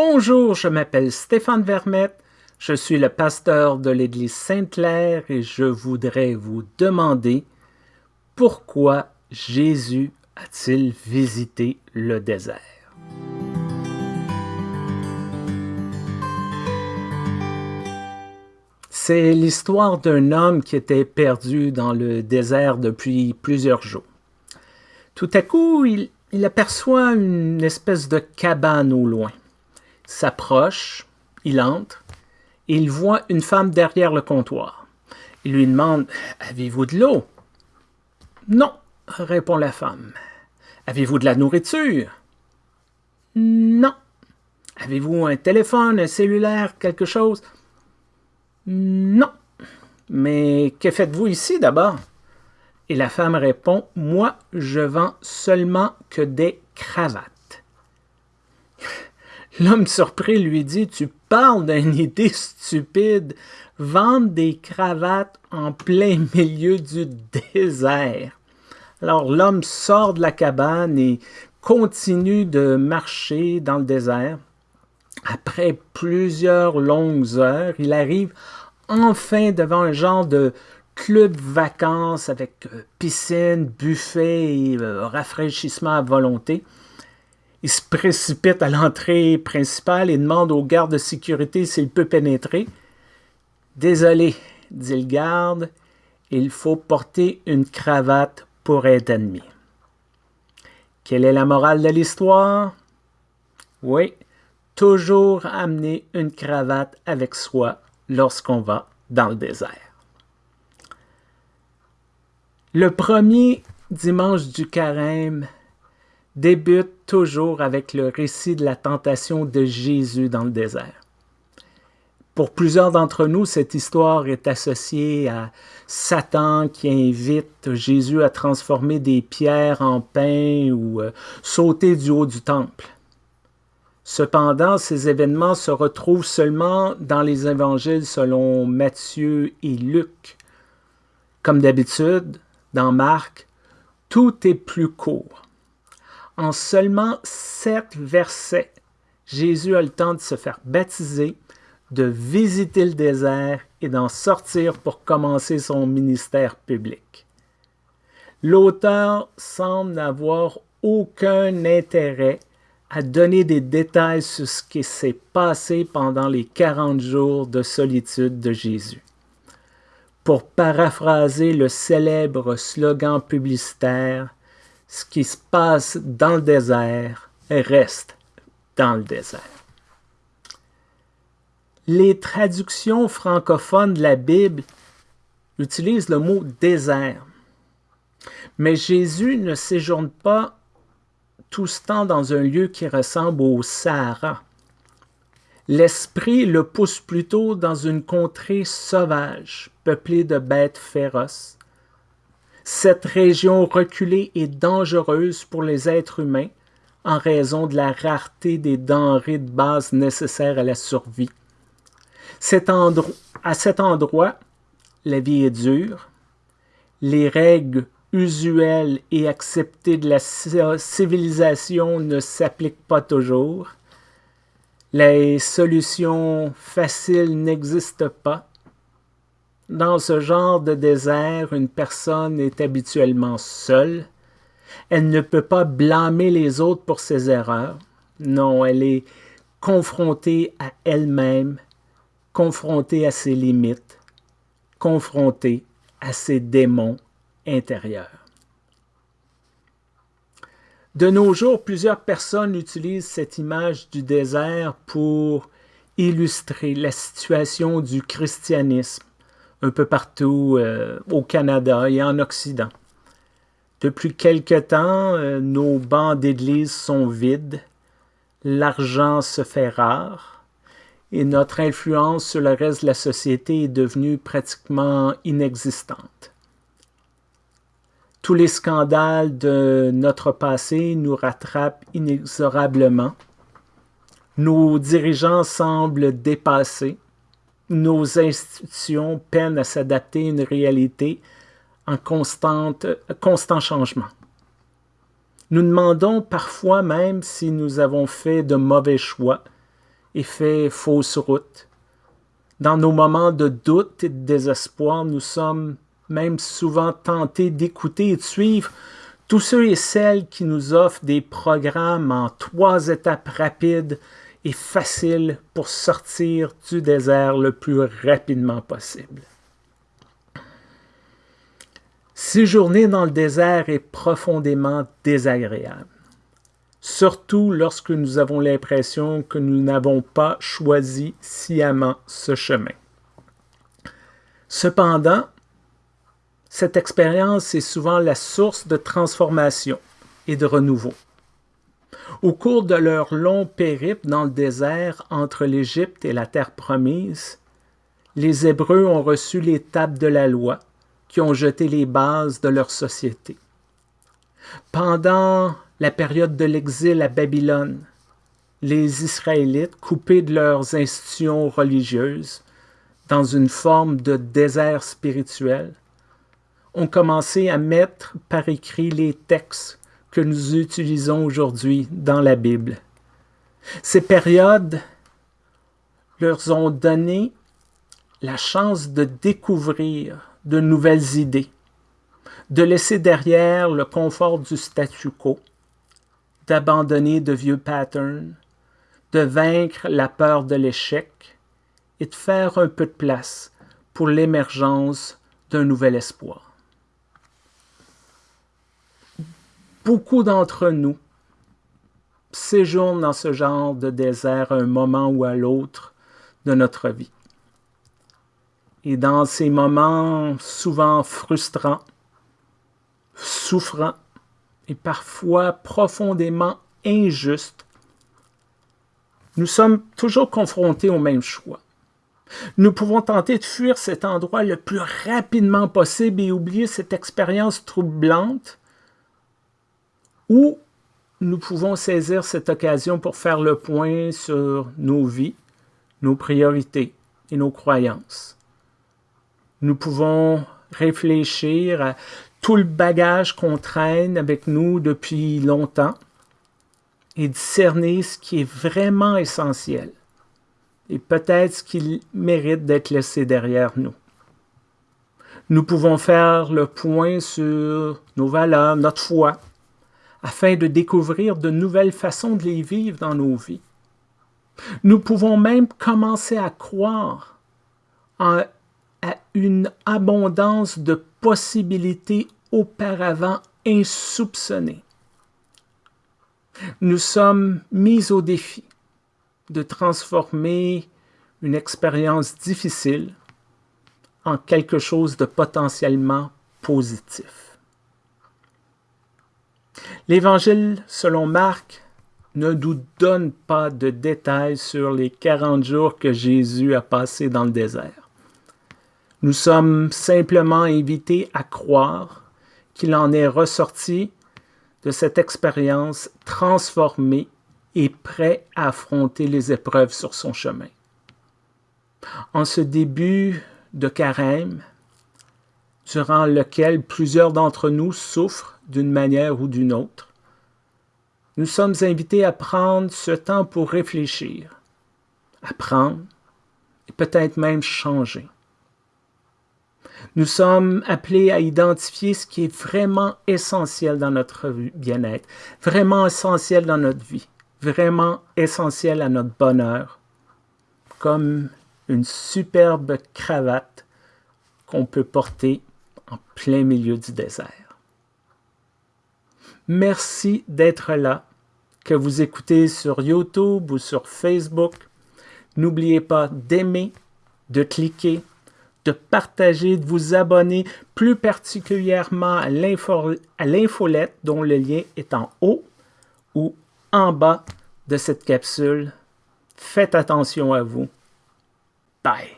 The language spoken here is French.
Bonjour, je m'appelle Stéphane Vermette, je suis le pasteur de l'Église Sainte-Claire et je voudrais vous demander pourquoi Jésus a-t-il visité le désert? C'est l'histoire d'un homme qui était perdu dans le désert depuis plusieurs jours. Tout à coup, il, il aperçoit une espèce de cabane au loin s'approche, il entre, et il voit une femme derrière le comptoir. Il lui demande « Avez-vous de l'eau » Non, répond la femme. Avez-vous de la nourriture Non. Avez-vous un téléphone, un cellulaire, quelque chose Non. Mais que faites-vous ici d'abord Et la femme répond Moi, je vends seulement que des cravates. L'homme surpris lui dit, tu parles d'une idée stupide, vendre des cravates en plein milieu du désert. Alors l'homme sort de la cabane et continue de marcher dans le désert. Après plusieurs longues heures, il arrive enfin devant un genre de club vacances avec euh, piscine, buffet et euh, rafraîchissement à volonté. Il se précipite à l'entrée principale et demande au garde de sécurité s'il peut pénétrer. Désolé, dit le garde, il faut porter une cravate pour être admis. Quelle est la morale de l'histoire? Oui, toujours amener une cravate avec soi lorsqu'on va dans le désert. Le premier dimanche du carême débute toujours avec le récit de la tentation de Jésus dans le désert. Pour plusieurs d'entre nous, cette histoire est associée à Satan qui invite Jésus à transformer des pierres en pain ou euh, sauter du haut du temple. Cependant, ces événements se retrouvent seulement dans les évangiles selon Matthieu et Luc. Comme d'habitude, dans Marc, tout est plus court. En seulement sept versets, Jésus a le temps de se faire baptiser, de visiter le désert et d'en sortir pour commencer son ministère public. L'auteur semble n'avoir aucun intérêt à donner des détails sur ce qui s'est passé pendant les 40 jours de solitude de Jésus. Pour paraphraser le célèbre slogan publicitaire ce qui se passe dans le désert reste dans le désert. Les traductions francophones de la Bible utilisent le mot désert. Mais Jésus ne séjourne pas tout ce temps dans un lieu qui ressemble au Sahara. L'esprit le pousse plutôt dans une contrée sauvage, peuplée de bêtes féroces, cette région reculée est dangereuse pour les êtres humains en raison de la rareté des denrées de base nécessaires à la survie. à cet endroit, la vie est dure, les règles usuelles et acceptées de la civilisation ne s'appliquent pas toujours, les solutions faciles n'existent pas, dans ce genre de désert, une personne est habituellement seule. Elle ne peut pas blâmer les autres pour ses erreurs. Non, elle est confrontée à elle-même, confrontée à ses limites, confrontée à ses démons intérieurs. De nos jours, plusieurs personnes utilisent cette image du désert pour illustrer la situation du christianisme un peu partout euh, au Canada et en Occident. Depuis quelque temps, euh, nos bancs d'église sont vides, l'argent se fait rare et notre influence sur le reste de la société est devenue pratiquement inexistante. Tous les scandales de notre passé nous rattrapent inexorablement. Nos dirigeants semblent dépassés nos institutions peinent à s'adapter à une réalité en constant changement. Nous demandons parfois même si nous avons fait de mauvais choix et fait fausse route. Dans nos moments de doute et de désespoir, nous sommes même souvent tentés d'écouter et de suivre tous ceux et celles qui nous offrent des programmes en trois étapes rapides et faciles pour sortir du désert le plus rapidement possible. Séjourner dans le désert est profondément désagréable, surtout lorsque nous avons l'impression que nous n'avons pas choisi sciemment ce chemin. Cependant, cette expérience est souvent la source de transformation et de renouveau. Au cours de leur long périple dans le désert entre l'Égypte et la terre promise, les Hébreux ont reçu l'étape de la loi qui ont jeté les bases de leur société. Pendant la période de l'exil à Babylone, les Israélites, coupés de leurs institutions religieuses, dans une forme de désert spirituel, ont commencé à mettre par écrit les textes que nous utilisons aujourd'hui dans la Bible. Ces périodes leur ont donné la chance de découvrir de nouvelles idées, de laisser derrière le confort du statu quo, d'abandonner de vieux patterns, de vaincre la peur de l'échec et de faire un peu de place pour l'émergence d'un nouvel espoir. Beaucoup d'entre nous séjournent dans ce genre de désert à un moment ou à l'autre de notre vie. Et dans ces moments souvent frustrants, souffrants et parfois profondément injustes, nous sommes toujours confrontés au même choix. Nous pouvons tenter de fuir cet endroit le plus rapidement possible et oublier cette expérience troublante ou nous pouvons saisir cette occasion pour faire le point sur nos vies, nos priorités et nos croyances. Nous pouvons réfléchir à tout le bagage qu'on traîne avec nous depuis longtemps et discerner ce qui est vraiment essentiel et peut-être ce qui mérite d'être laissé derrière nous. Nous pouvons faire le point sur nos valeurs, notre foi, afin de découvrir de nouvelles façons de les vivre dans nos vies. Nous pouvons même commencer à croire à une abondance de possibilités auparavant insoupçonnées. Nous sommes mis au défi de transformer une expérience difficile en quelque chose de potentiellement positif. L'Évangile selon Marc ne nous donne pas de détails sur les 40 jours que Jésus a passés dans le désert. Nous sommes simplement invités à croire qu'il en est ressorti de cette expérience transformé et prêt à affronter les épreuves sur son chemin. En ce début de carême, durant lequel plusieurs d'entre nous souffrent d'une manière ou d'une autre. Nous sommes invités à prendre ce temps pour réfléchir, apprendre et peut-être même changer. Nous sommes appelés à identifier ce qui est vraiment essentiel dans notre bien-être, vraiment essentiel dans notre vie, vraiment essentiel à notre bonheur, comme une superbe cravate qu'on peut porter en plein milieu du désert. Merci d'être là, que vous écoutez sur YouTube ou sur Facebook. N'oubliez pas d'aimer, de cliquer, de partager, de vous abonner, plus particulièrement à l'infolette dont le lien est en haut ou en bas de cette capsule. Faites attention à vous. Bye.